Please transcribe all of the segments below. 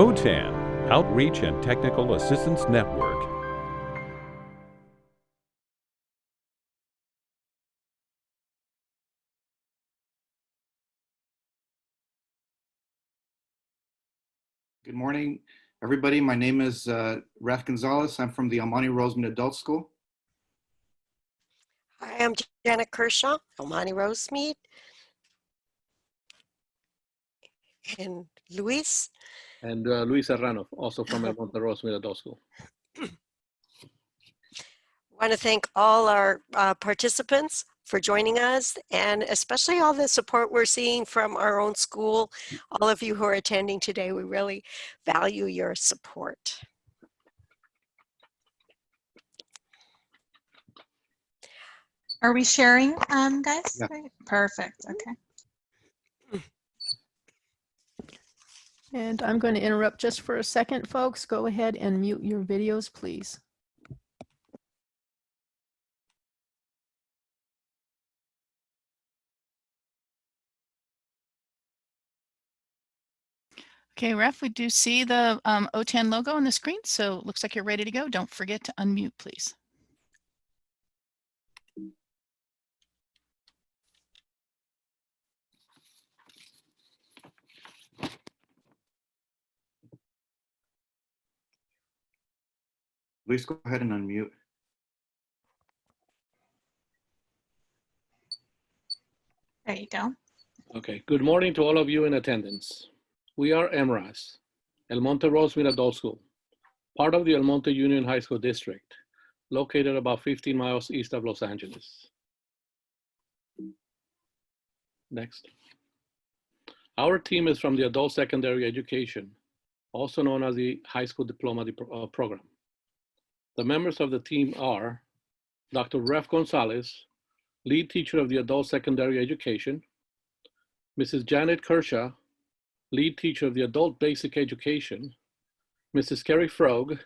OTAN, Outreach and Technical Assistance Network. Good morning, everybody. My name is uh, Raf Gonzalez. I'm from the El Monte Rosemead Adult School. Hi, I'm Janet Kershaw, El Monte Rosemead. And Luis, and uh, Luis Serrano, also from El Monte Rosemead Adult School. want to thank all our uh, participants for joining us and especially all the support we're seeing from our own school. All of you who are attending today, we really value your support. Are we sharing, um, guys? Yeah. Perfect. Okay. And I'm going to interrupt just for a second, folks. Go ahead and mute your videos, please. Okay, Ref, we do see the um, OTAN logo on the screen, so it looks like you're ready to go. Don't forget to unmute, please. Please go ahead and unmute. There you go. Okay, good morning to all of you in attendance. We are EMRAS, El Monte Rosemead Adult School, part of the El Monte Union High School District, located about 15 miles east of Los Angeles. Next. Our team is from the Adult Secondary Education, also known as the High School Diploma uh, Program. The members of the team are Dr. Ref Gonzalez, lead teacher of the Adult Secondary Education, Mrs. Janet Kershaw, lead teacher of the Adult Basic Education, Mrs. Kerry Frog,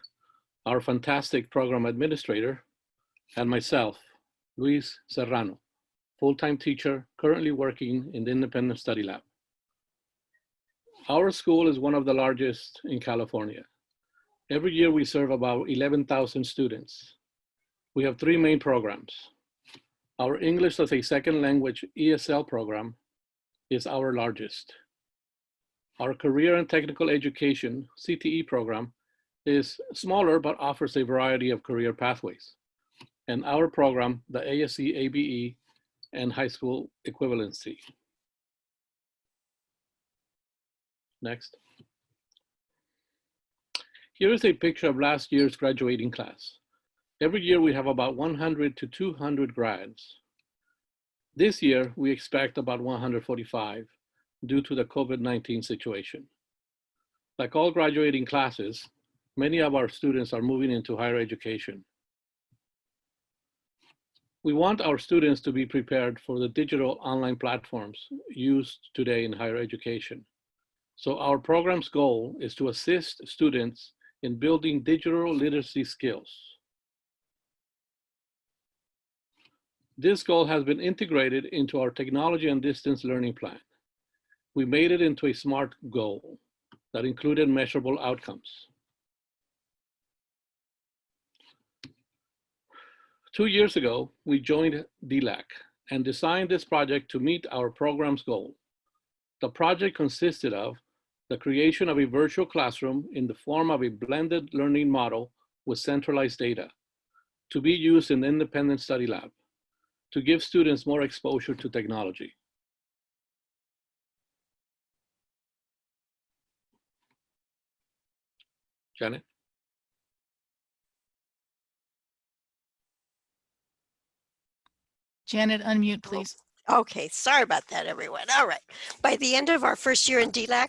our fantastic program administrator, and myself, Luis Serrano, full-time teacher currently working in the Independent Study Lab. Our school is one of the largest in California. Every year we serve about 11,000 students. We have three main programs. Our English as a second language ESL program is our largest. Our career and technical education CTE program is smaller but offers a variety of career pathways. And our program, the ASE ABE and high school equivalency. Next. Here is a picture of last year's graduating class. Every year we have about 100 to 200 grads. This year we expect about 145 due to the COVID-19 situation. Like all graduating classes, many of our students are moving into higher education. We want our students to be prepared for the digital online platforms used today in higher education. So our program's goal is to assist students in building digital literacy skills. This goal has been integrated into our technology and distance learning plan. We made it into a SMART goal that included measurable outcomes. Two years ago, we joined DLAC and designed this project to meet our program's goal. The project consisted of the creation of a virtual classroom in the form of a blended learning model with centralized data to be used in the independent study lab to give students more exposure to technology. Janet? Janet, unmute, please. Okay, sorry about that, everyone. All right. By the end of our first year in DLAC,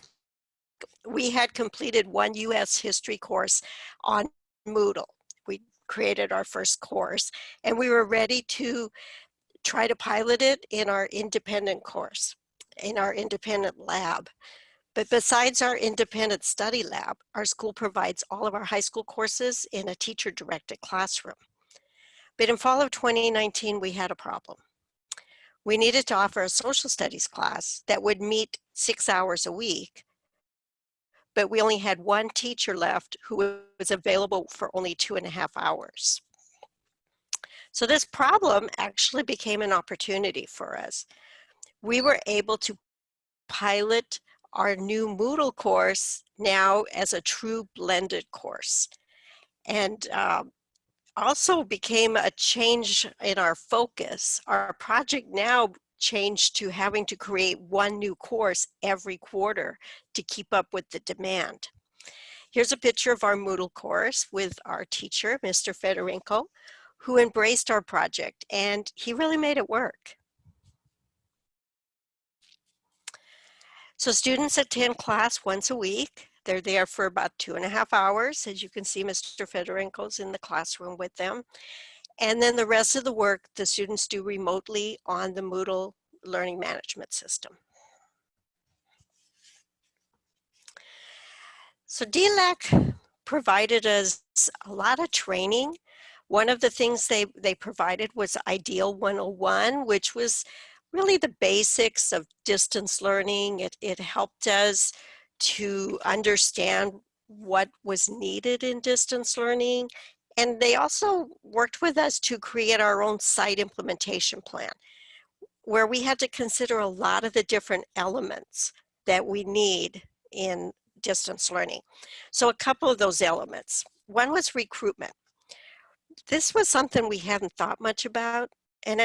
we had completed one US history course on Moodle. We created our first course and we were ready to try to pilot it in our independent course, in our independent lab. But besides our independent study lab, our school provides all of our high school courses in a teacher directed classroom. But in fall of 2019, we had a problem. We needed to offer a social studies class that would meet six hours a week, but we only had one teacher left who was available for only two and a half hours. So this problem actually became an opportunity for us. We were able to pilot our new Moodle course now as a true blended course. And um, also became a change in our focus. Our project now changed to having to create one new course every quarter to keep up with the demand. Here's a picture of our Moodle course with our teacher, Mr. Fedorenko, who embraced our project and he really made it work. So students attend class once a week. They're there for about two and a half hours. As you can see, Mr. Fedorenko's in the classroom with them. And then the rest of the work the students do remotely on the Moodle learning management system. So DLAC provided us a lot of training one of the things they, they provided was Ideal 101, which was really the basics of distance learning. It, it helped us to understand what was needed in distance learning. And they also worked with us to create our own site implementation plan, where we had to consider a lot of the different elements that we need in distance learning. So a couple of those elements. One was recruitment this was something we hadn't thought much about. And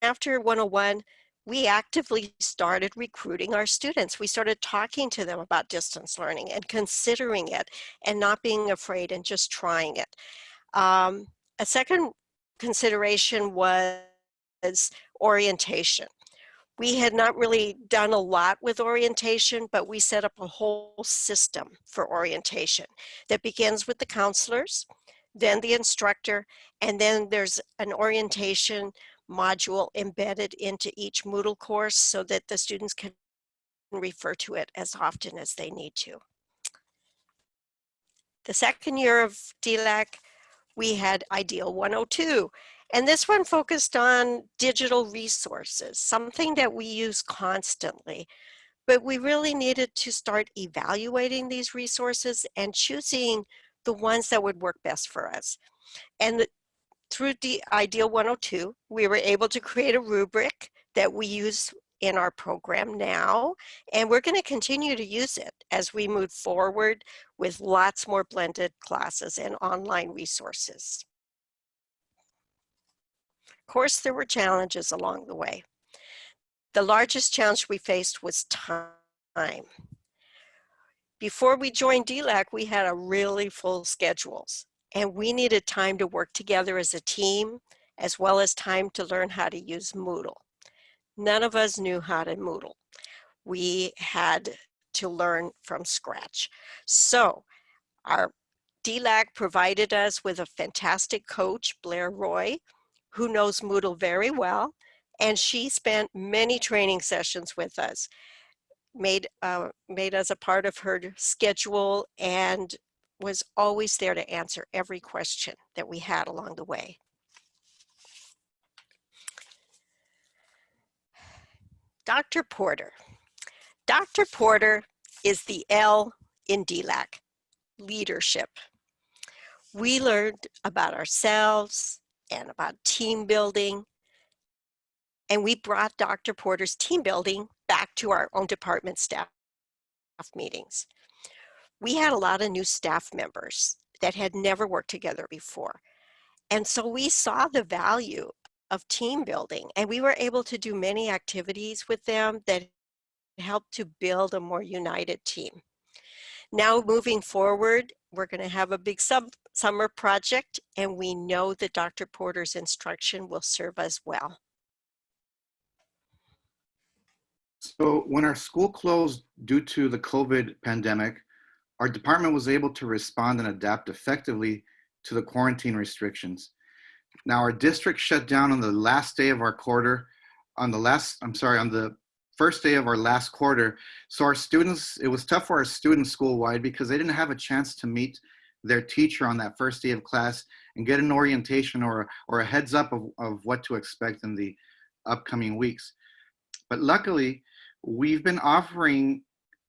after 101, we actively started recruiting our students. We started talking to them about distance learning and considering it and not being afraid and just trying it. Um, a second consideration was orientation. We had not really done a lot with orientation, but we set up a whole system for orientation that begins with the counselors, then the instructor, and then there's an orientation module embedded into each Moodle course so that the students can refer to it as often as they need to. The second year of DLAC, we had Ideal 102, and this one focused on digital resources, something that we use constantly. But we really needed to start evaluating these resources and choosing the ones that would work best for us. And through the Ideal 102, we were able to create a rubric that we use in our program now, and we're going to continue to use it as we move forward with lots more blended classes and online resources. Of course, there were challenges along the way. The largest challenge we faced was time. Before we joined DLAC, we had a really full schedules and we needed time to work together as a team as well as time to learn how to use Moodle. None of us knew how to Moodle. We had to learn from scratch. So our DLAC provided us with a fantastic coach, Blair Roy, who knows Moodle very well, and she spent many training sessions with us made, uh, made us a part of her schedule and was always there to answer every question that we had along the way. Dr. Porter. Dr. Porter is the L in DLAC, leadership. We learned about ourselves and about team building, and we brought Dr. Porter's team building back to our own department staff meetings. We had a lot of new staff members that had never worked together before. And so we saw the value of team building and we were able to do many activities with them that helped to build a more united team. Now moving forward, we're going to have a big summer project and we know that Dr. Porter's instruction will serve us well. So when our school closed due to the COVID pandemic, our department was able to respond and adapt effectively to the quarantine restrictions. Now our district shut down on the last day of our quarter, on the last, I'm sorry, on the first day of our last quarter. So our students, it was tough for our students school-wide because they didn't have a chance to meet their teacher on that first day of class and get an orientation or, or a heads up of, of what to expect in the upcoming weeks. But luckily, we've been offering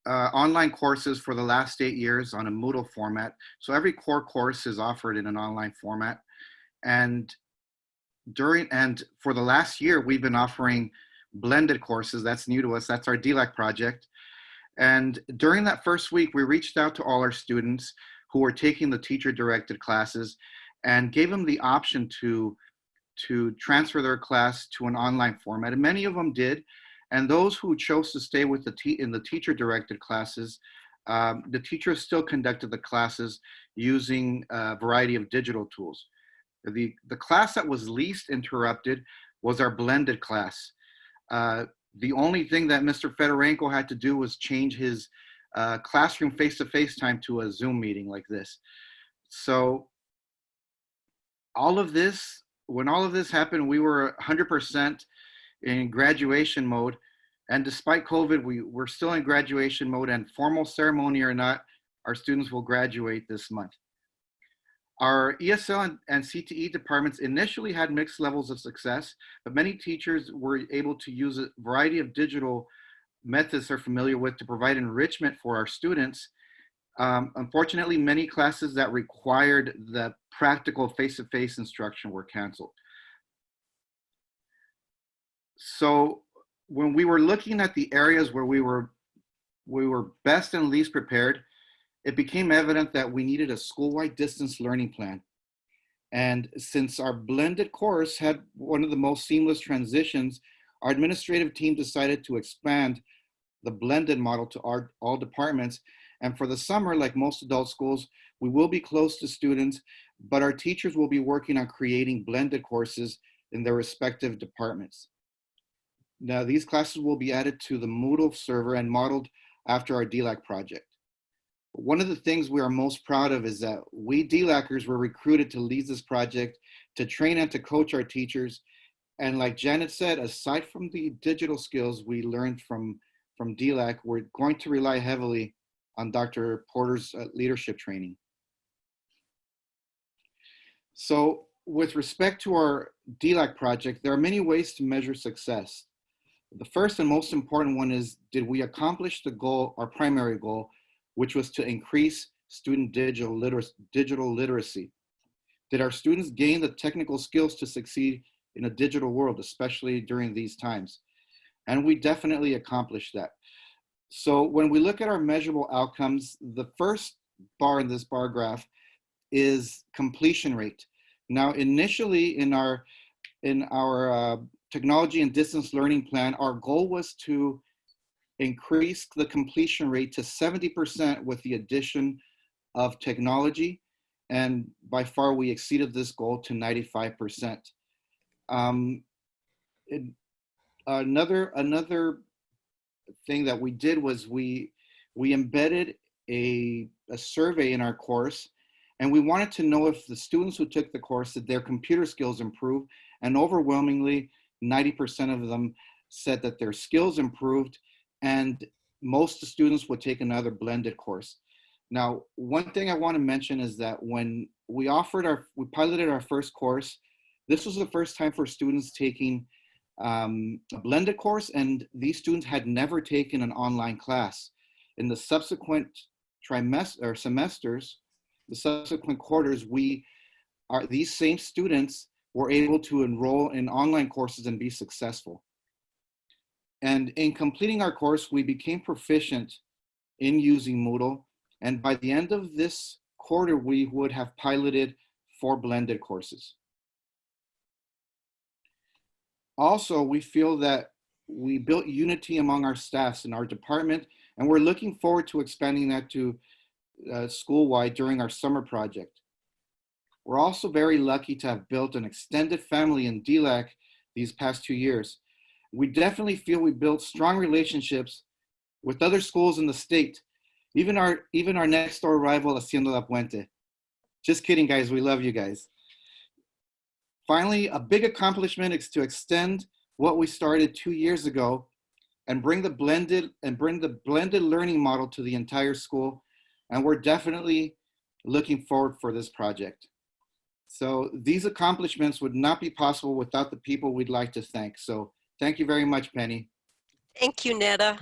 uh, online courses for the last eight years on a Moodle format. So every core course is offered in an online format. And during and for the last year, we've been offering blended courses. That's new to us. That's our DLAC project. And during that first week, we reached out to all our students who were taking the teacher directed classes and gave them the option to, to transfer their class to an online format. And many of them did. And those who chose to stay with the in the teacher directed classes, um, the teachers still conducted the classes using a variety of digital tools. The, the class that was least interrupted was our blended class. Uh, the only thing that Mr. Fedorenko had to do was change his uh, classroom face-to-face time to a Zoom meeting like this. So all of this, when all of this happened, we were 100% in graduation mode. And despite COVID, we, we're still in graduation mode and formal ceremony or not, our students will graduate this month. Our ESL and, and, CTE departments initially had mixed levels of success, but many teachers were able to use a variety of digital methods they're familiar with to provide enrichment for our students. Um, unfortunately, many classes that required the practical face-to-face -face instruction were canceled. So when we were looking at the areas where we were, we were best and least prepared, it became evident that we needed a school-wide distance learning plan. And since our blended course had one of the most seamless transitions, our administrative team decided to expand the blended model to our, all departments. And for the summer, like most adult schools, we will be close to students, but our teachers will be working on creating blended courses in their respective departments. Now, these classes will be added to the Moodle server and modeled after our DLAC project. One of the things we are most proud of is that we DLACers were recruited to lead this project, to train and to coach our teachers. And like Janet said, aside from the digital skills we learned from, from DLAC, we're going to rely heavily on Dr. Porter's uh, leadership training. So with respect to our DLAC project, there are many ways to measure success. The first and most important one is, did we accomplish the goal, our primary goal, which was to increase student digital, liter digital literacy? Did our students gain the technical skills to succeed in a digital world, especially during these times? And we definitely accomplished that. So when we look at our measurable outcomes, the first bar in this bar graph is completion rate. Now, initially in our in our uh, technology and distance learning plan, our goal was to increase the completion rate to 70% with the addition of technology. And by far we exceeded this goal to 95%. Um, it, another, another thing that we did was we, we embedded a, a survey in our course and we wanted to know if the students who took the course, did their computer skills improve? And overwhelmingly, 90% of them said that their skills improved and most the students would take another blended course. Now, one thing I want to mention is that when we offered our, we piloted our first course, this was the first time for students taking um, a blended course and these students had never taken an online class. In the subsequent trimester or semesters, the subsequent quarters, we are these same students were able to enroll in online courses and be successful. And in completing our course, we became proficient in using Moodle. And by the end of this quarter, we would have piloted four blended courses. Also, we feel that we built unity among our staffs in our department, and we're looking forward to expanding that to uh, school-wide during our summer project. We're also very lucky to have built an extended family in DLAC these past two years. We definitely feel we built strong relationships with other schools in the state, even our, even our next door rival, Hacienda La Puente. Just kidding, guys, we love you guys. Finally, a big accomplishment is to extend what we started two years ago and bring the blended and bring the blended learning model to the entire school. And we're definitely looking forward for this project. So these accomplishments would not be possible without the people we'd like to thank. So thank you very much, Penny. Thank you, Netta.